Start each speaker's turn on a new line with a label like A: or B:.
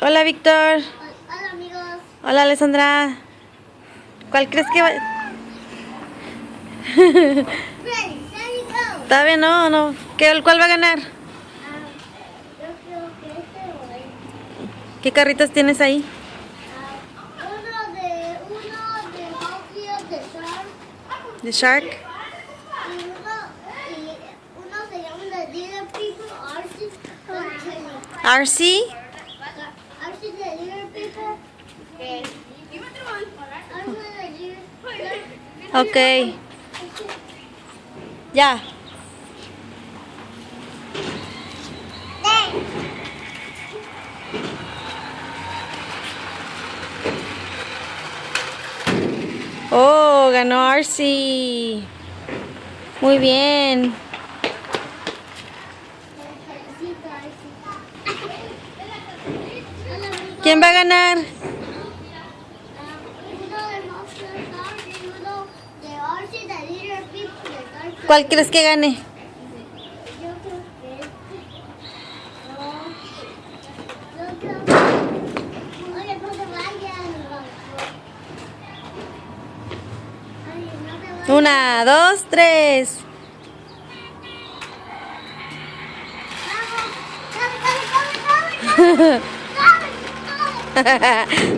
A: Hola, Víctor.
B: Hola amigos.
A: Hola, Alessandra. ¿Cuál crees que va? Todavía no, no. ¿Qué, ¿Cuál va a ganar?
B: Ah, yo creo que este o este.
A: ¿Qué carritos tienes ahí?
B: Ah, uno de uno de de Shark
A: ¿De Shark?
B: y uno se llama The
A: Ok. Ya. Oh, ganó RC. Muy bien. ¿Quién va a ganar?
B: Uno de Monster Shark y uno de RC The Little People de Shark.
A: ¿Cuál crees que gane? Una, dos, tres.